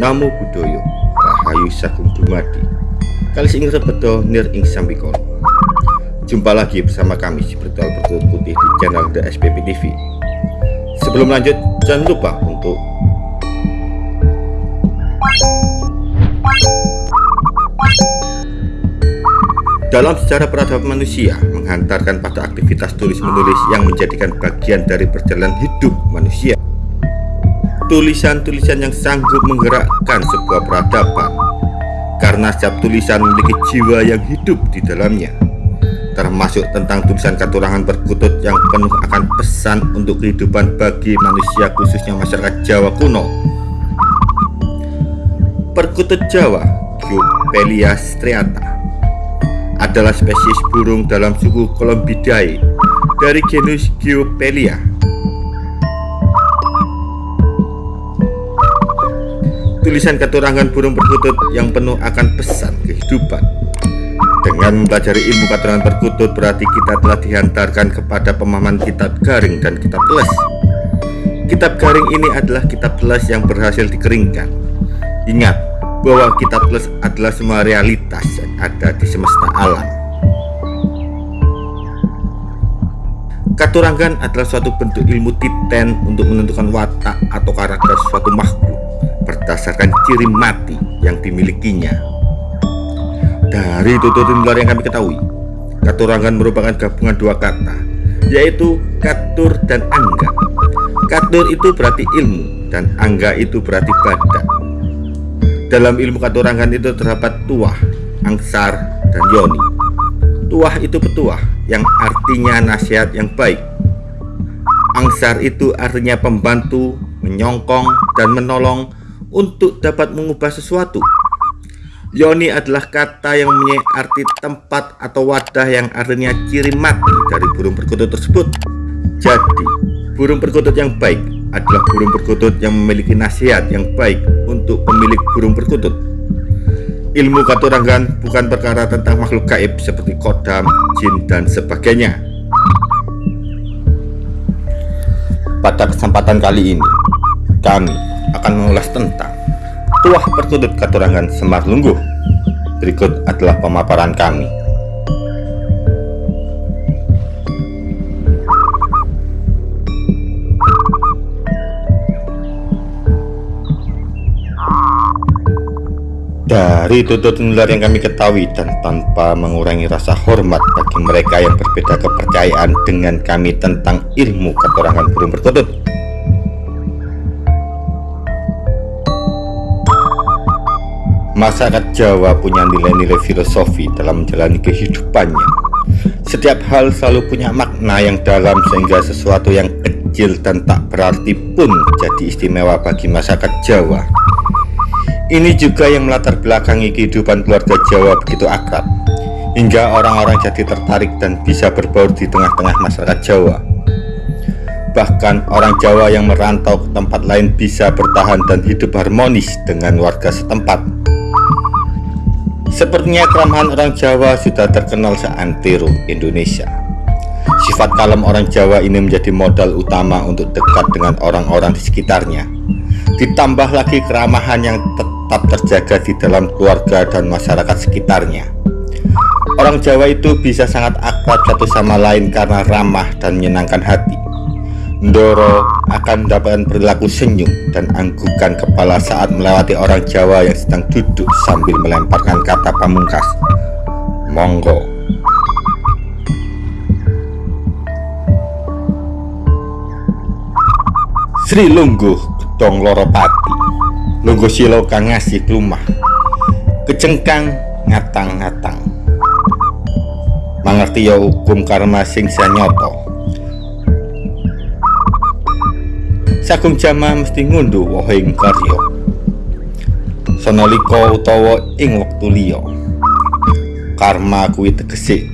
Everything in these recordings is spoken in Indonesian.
Namo Buddhaya Rahayu Sagung Dumadi. Kali ing rebedo nir ing sambikon Jumpa lagi bersama kami si Bertual Bertulut Putih di channel The SPP TV Sebelum lanjut jangan lupa untuk Dalam sejarah peradaban manusia menghantarkan pada aktivitas tulis-menulis yang menjadikan bagian dari perjalanan hidup manusia. Tulisan-tulisan yang sanggup menggerakkan sebuah peradaban karena setiap tulisan memiliki jiwa yang hidup di dalamnya termasuk tentang tulisan katurangan perkutut yang penuh akan pesan untuk kehidupan bagi manusia khususnya masyarakat Jawa kuno perkutut Jawa Giopelia striata adalah spesies burung dalam suku Columbidae dari genus Giopelia. Tulisan keturangan burung perkutut yang penuh akan pesan kehidupan. Dengan mempelajari ilmu keturangan perkutut berarti kita telah dihantarkan kepada pemahaman kitab garing dan kitab les. Kitab garing ini adalah kitab les yang berhasil dikeringkan. Ingat, bahwa kitab plus adalah semua realitas yang ada di semesta alam. Katurangan adalah suatu bentuk ilmu titen untuk menentukan watak atau karakter suatu makhluk berdasarkan ciri mati yang dimilikinya. Dari tutur luar yang kami ketahui, katurangan merupakan gabungan dua kata, yaitu katur dan angga. Katur itu berarti ilmu dan angga itu berarti badan. Dalam ilmu katurangan itu terdapat tuah, angsar, dan yoni. Tuah itu petuah yang artinya nasihat yang baik. Angsar itu artinya pembantu, menyongkong, dan menolong untuk dapat mengubah sesuatu. Yoni adalah kata yang mempunyai arti tempat atau wadah yang artinya ciri mati dari burung perkutut tersebut. Jadi, burung perkutut yang baik adalah burung perkutut yang memiliki nasihat yang baik untuk pemilik burung perkutut. Ilmu katurangan bukan perkara tentang makhluk gaib seperti kodam, jin, dan sebagainya. Pada kesempatan kali ini, kami akan mengulas tentang tuah perkutut katurangan Semar Lungguh. Berikut adalah pemaparan kami. Dari tutur nular yang kami ketahui dan tanpa mengurangi rasa hormat bagi mereka yang berbeda kepercayaan dengan kami tentang ilmu keterangan burung perkutut. Masyarakat Jawa punya nilai-nilai filosofi dalam menjalani kehidupannya. Setiap hal selalu punya makna yang dalam sehingga sesuatu yang kecil dan tak berarti pun jadi istimewa bagi masyarakat Jawa. Ini juga yang melatar belakangi kehidupan keluarga Jawa begitu akrab, hingga orang-orang jadi tertarik dan bisa berbaur di tengah-tengah masyarakat Jawa. Bahkan orang Jawa yang merantau ke tempat lain bisa bertahan dan hidup harmonis dengan warga setempat. Sepertinya keramahan orang Jawa sudah terkenal seantero Indonesia. Sifat kalem orang Jawa ini menjadi modal utama untuk dekat dengan orang-orang di sekitarnya. Ditambah lagi keramahan yang tetap terjaga di dalam keluarga dan masyarakat sekitarnya. Orang Jawa itu bisa sangat akrab satu sama lain karena ramah dan menyenangkan hati. Ndoro akan mendapatkan perilaku senyum dan anggukan kepala saat melewati orang Jawa yang sedang duduk sambil melemparkan kata pamungkas. Monggo. Sri Lungguh Gedong Loropati Logo silo kang ngasih lumah kecengkang ngatang-ngatang mangerti ya hukum karma sing sanyoto Sagung jama mesti ngunduh wohing karya. Sonaliko utawa ing wektu liya. Karma kuwi tegese.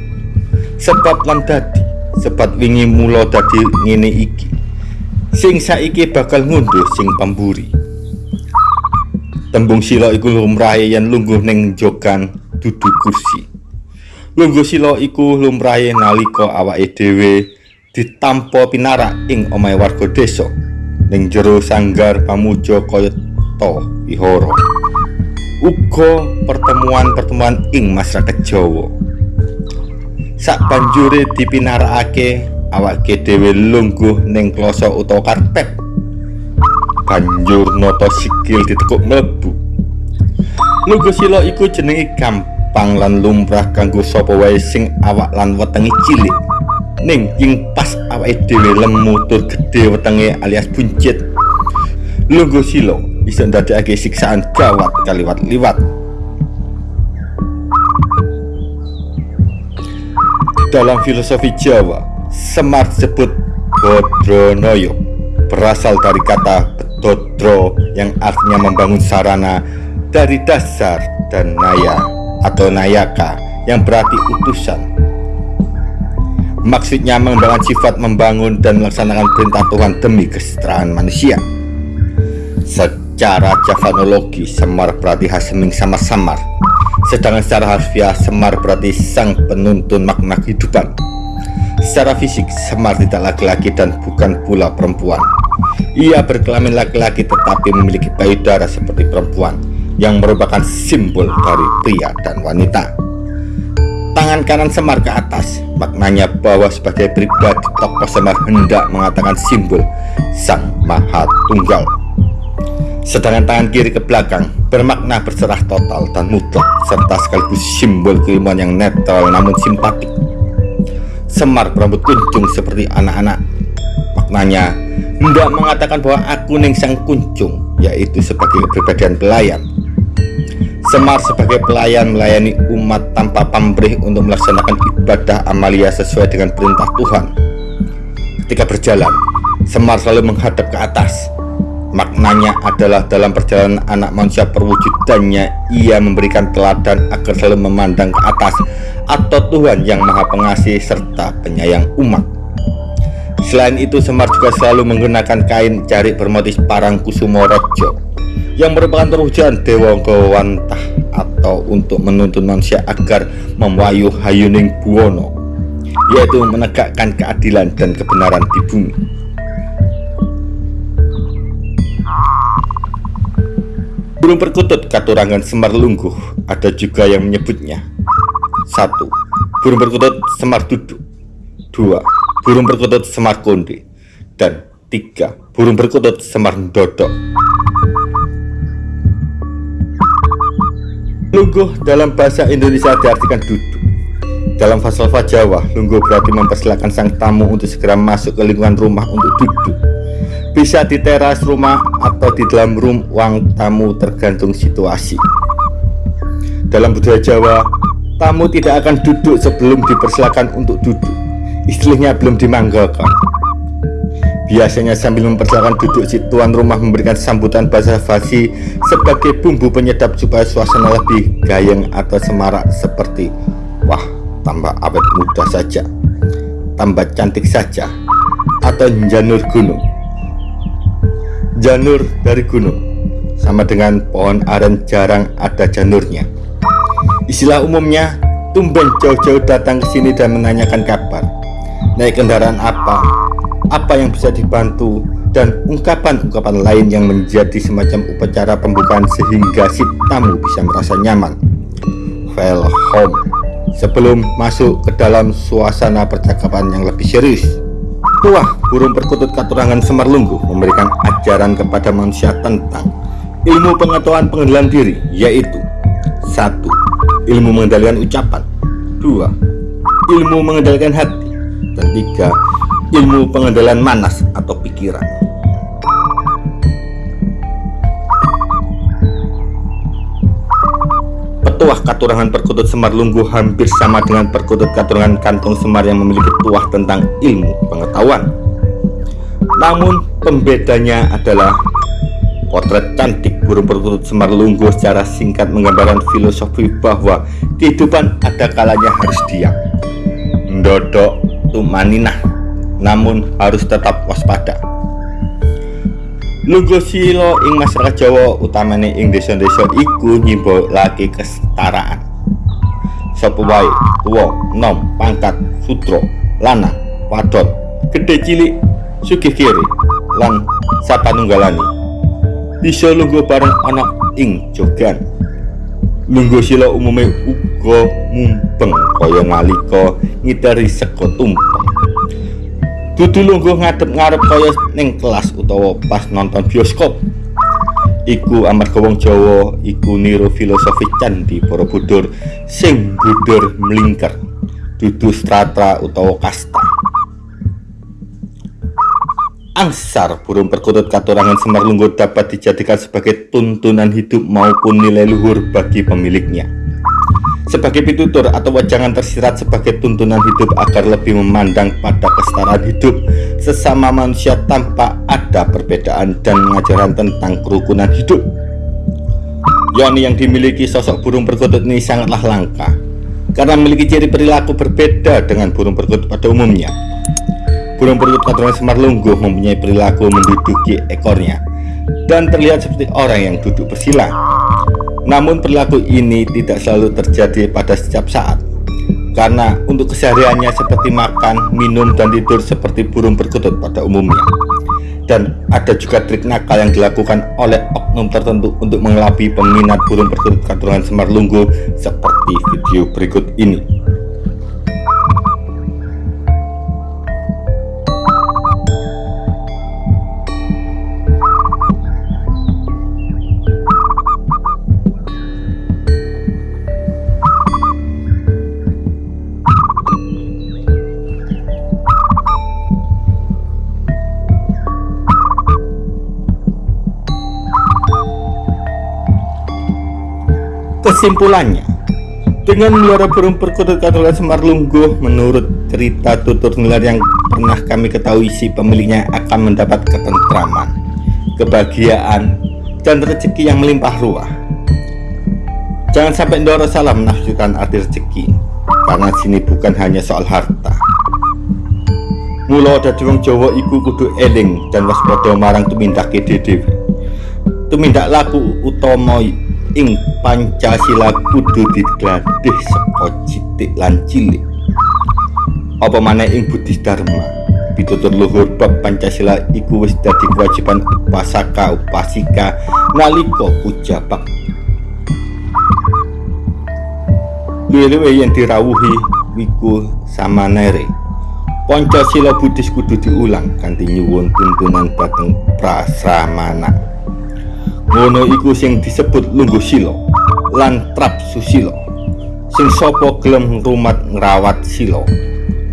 Sebab lan dadi. Sebab wingi mula dadi ngene iki. Sing saiki bakal ngunduh sing pemburi Tembung sila iku lumrahe yen lungguh ning jogan dudu kursi. Lungguh sila iku lumrahe nalika awake dhewe ditampa pinarak ing omahe warga desa ning jero sanggar pamuja kaya Asta Wihara uga pertemuan-pertemuan ing masyarakat Jawa. Sak banjure dipinarakake awake dhewe lungguh ning kloso utawa karpet. Banjur nata sikil ditekuk mlebu. Lungguh sila iku jenenge gampang lan lumrah kanggo sapa wae sing awak lan wetenge cilik. Ning ing pas awake dhewe lemu tur gedhe wetenge alias buncit. Lungguh sila bisa ndadekake siksaan gawat kaliwat liwat dalam filosofi Jawa Semar disebut Bodronoyo berasal dari kata Bedodro yang artinya membangun sarana dari dasar dan naya atau nayaka yang berarti utusan Maksudnya mengembangkan sifat membangun dan melaksanakan perintah Tuhan demi kesejahteraan manusia. Secara javanologi, Semar berarti haseming sama samar. Sedangkan secara harfiah, Semar berarti sang penuntun makna kehidupan. Secara fisik, Semar tidak laki-laki dan bukan pula perempuan. Ia berkelamin laki-laki tetapi memiliki payudara seperti perempuan yang merupakan simbol dari pria dan wanita tangan kanan Semar ke atas. Maknanya bahwa sebagai pribadi tokoh Semar hendak mengatakan simbol Sang Maha Tunggal. Sedangkan tangan kiri ke belakang bermakna berserah total dan mutlak serta sekaligus simbol keilmuan yang netral namun simpatik. Semar berambut kuncung seperti anak-anak. Maknanya hendak mengatakan bahwa aku ning sang kuncung yaitu sebagai kepribadian pelayan Semar sebagai pelayan melayani umat tanpa pamrih untuk melaksanakan ibadah amalia sesuai dengan perintah Tuhan. Ketika berjalan, Semar selalu menghadap ke atas. Maknanya adalah dalam perjalanan anak manusia perwujudannya, ia memberikan teladan agar selalu memandang ke atas atau Tuhan yang maha pengasih serta penyayang umat. Selain itu, Semar juga selalu menggunakan kain jarik bermotif parang kusumo rojo yang merupakan terwujudan Dewa Gawantah atau untuk menuntun manusia agar memwayu hayuning buwono yaitu menegakkan keadilan dan kebenaran di bumi. Burung perkutut katurangan Semar Lungguh ada juga yang menyebutnya. Satu Burung perkutut Semar Duduk. Dua Burung perkutut Semar Konde. Dan tiga Burung perkutut Semar Dodok Lungguh dalam bahasa Indonesia diartikan duduk. Dalam falsafah Jawa, lungguh berarti mempersilahkan sang tamu untuk segera masuk ke lingkungan rumah untuk duduk. Bisa di teras rumah atau di dalam ruang tamu tergantung situasi. Dalam budaya Jawa, tamu tidak akan duduk sebelum dipersilakan untuk duduk. Istilahnya belum dimanggalkan. Biasanya sambil mempersilakan duduk si tuan rumah memberikan sambutan bahasa basi sebagai bumbu penyedap supaya suasana lebih gayeng atau semarak seperti Wah, tambah awet muda saja, tambah cantik saja, atau janur gunung. Janur dari gunung, sama dengan pohon aren jarang ada janurnya. Istilah umumnya, tumben jauh-jauh datang ke sini dan menanyakan kabar. Naik kendaraan apa, apa yang bisa dibantu, dan ungkapan-ungkapan lain yang menjadi semacam upacara pembukaan sehingga si tamu bisa merasa nyaman. home sebelum masuk ke dalam suasana percakapan yang lebih serius. Tuah burung perkutut katurangan Semarlunggu memberikan ajaran kepada manusia tentang ilmu pengetahuan pengendalian diri, yaitu satu ilmu mengendalikan ucapan, dua ilmu mengendalikan hati, dan tiga ilmu pengendalian manas atau pikiran. Petuah katurangan perkutut semar lunggu hampir sama dengan perkutut katurangan kantong semar yang memiliki tuah tentang ilmu pengetahuan. Namun pembedanya adalah potret cantik burung perkutut semar lunggu secara singkat menggambarkan filosofi bahwa kehidupan ada kalanya harus diam. Ndodok tumaninah namun harus tetap waspada. Lugo silo ing masyarakat Jawa utamane ing desa-desa iku lagi kesetaraan. Sapa tuwa nom pangkat sutro lana wadon gede cilik sugih kiri lan sapanunggalani bisa lungguh bareng anak ing jogan. Lungguh sila umume uga mumpeng kaya nalika ngiteri seko tumpeng dudu lungguh ngadep ngarep kaya ning kelas utawa pas nonton bioskop. Iku amarga wong Jawa iku niru filosofi candi Borobudur sing budur melingkar dudu strata utawa kasta. Angsar burung perkutut katurangan Semar Lunggur dapat dijadikan sebagai tuntunan hidup maupun nilai luhur bagi pemiliknya sebagai pitutur atau wajangan tersirat sebagai tuntunan hidup agar lebih memandang pada kesetaraan hidup sesama manusia tanpa ada perbedaan dan mengajarkan tentang kerukunan hidup. Yakni yang dimiliki sosok burung perkutut ini sangatlah langka karena memiliki ciri perilaku berbeda dengan burung perkutut pada umumnya. Burung perkutut katuran semar lungguh mempunyai perilaku menduduki ekornya dan terlihat seperti orang yang duduk bersila namun perilaku ini tidak selalu terjadi pada setiap saat. Karena untuk kesehariannya seperti makan, minum, dan tidur seperti burung perkutut pada umumnya. Dan ada juga trik nakal yang dilakukan oleh oknum tertentu untuk mengelabui peminat burung perkutut katurangan Semar Lunggu seperti video berikut ini Kesimpulannya, dengan melihara burung perkutut katulan Semar Lungguh, menurut cerita tutur nular yang pernah kami ketahui si pemiliknya akan mendapat ketentraman, kebahagiaan, dan rezeki yang melimpah ruah. Jangan sampai Ndoro salah menafsirkan arti rezeki, karena sini bukan hanya soal harta. Mula dadi wong Jawa iku kudu eling dan waspada marang tumindake dhewe. Tumindak laku utama ing Pancasila kudu digladih saka citik lan cilik. Apa maneh ing Budi Dharma? Pitutur luhur bab Pancasila iku wis dadi kewajiban upasaka upasika nalika puja bakti luwe yang dirawuhi wiku samanere. Pancasila Buddhis kudu diulang kanthi nyuwun tuntunan dhateng prasramana ngono iku sing disebut lungguh sila lan trap susila sing sapa gelem ngrumat ngrawat sila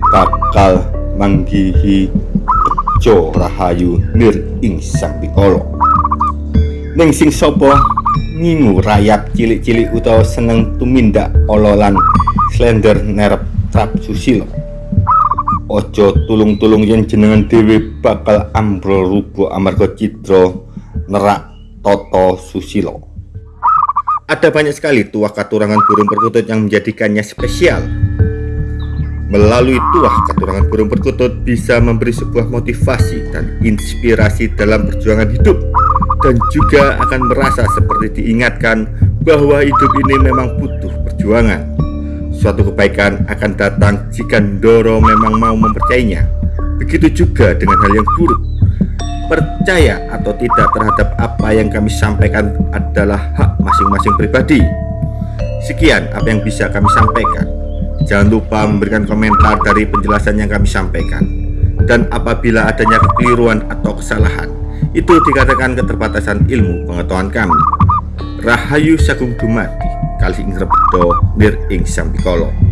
bakal manggihi bejo rahayu nir ing sang pikala ning sing sapa? Ngingu rayap cilik-cilik utawa seneng tumindak ololan slender nerep trap susila ojo tulung-tulung yen jenengan dhewe bakal ambrol rubuh amarga citra nerak Toto Susilo. Ada banyak sekali tuah katurangan burung perkutut yang menjadikannya spesial. Melalui tuah katurangan burung perkutut bisa memberi sebuah motivasi dan inspirasi dalam perjuangan hidup dan juga akan merasa seperti diingatkan bahwa hidup ini memang butuh perjuangan. Suatu kebaikan akan datang jika Ndoro memang mau mempercayainya. Begitu juga dengan hal yang buruk percaya atau tidak terhadap apa yang kami sampaikan adalah hak masing-masing pribadi. Sekian apa yang bisa kami sampaikan. Jangan lupa memberikan komentar dari penjelasan yang kami sampaikan. Dan apabila adanya kekeliruan atau kesalahan, itu dikatakan keterbatasan ilmu pengetahuan kami. Rahayu Sagung Dumadi, kali ing nir ing Sampikolo.